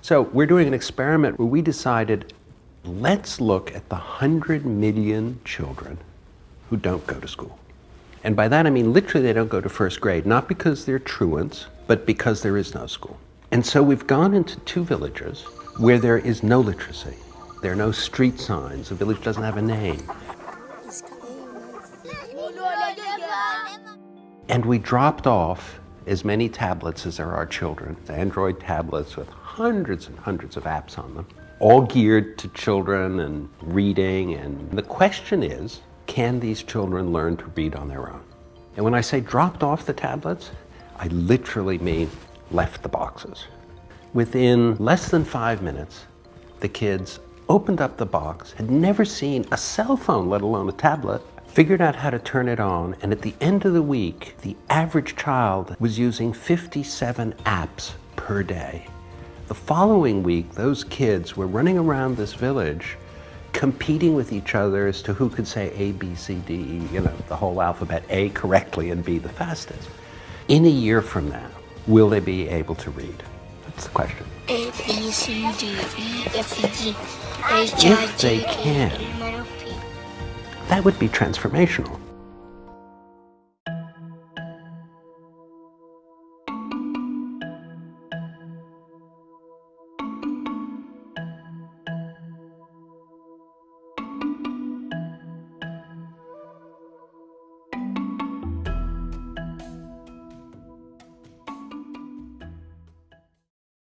So we're doing an experiment where we decided, let's look at the 100 million children who don't go to school. And by that I mean literally they don't go to first grade, not because they're truants, but because there is no school. And so we've gone into two villages where there is no literacy. There are no street signs, the village doesn't have a name. And we dropped off as many tablets as there are children, Android tablets with hundreds and hundreds of apps on them, all geared to children and reading. And the question is, can these children learn to read on their own? And when I say dropped off the tablets, I literally mean left the boxes. Within less than five minutes, the kids opened up the box, had never seen a cell phone, let alone a tablet, figured out how to turn it on, and at the end of the week, the average child was using 57 apps per day. The following week, those kids were running around this village competing with each other as to who could say A, B, C, D, E, you know, the whole alphabet, A correctly and B the fastest. In a year from now, will they be able to read? That's the question. A, B, C, D, E, F, G, H, I, If they J, K, can. That would be transformational.